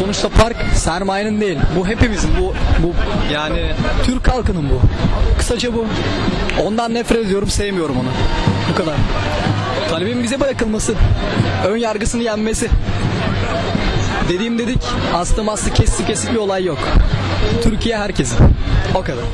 Sonuçta park sermayenin değil. Bu hepimizin. Bu bu yani Türk halkının bu. Kısaca bu. Ondan nefret ediyorum, sevmiyorum onu. Bu kadar. Talebin bize bırakılması. Ön yargısını yenmesi. Dediğim dedik. Astım astı kesik kesik bir olay yok. Türkiye herkesin. O kadar.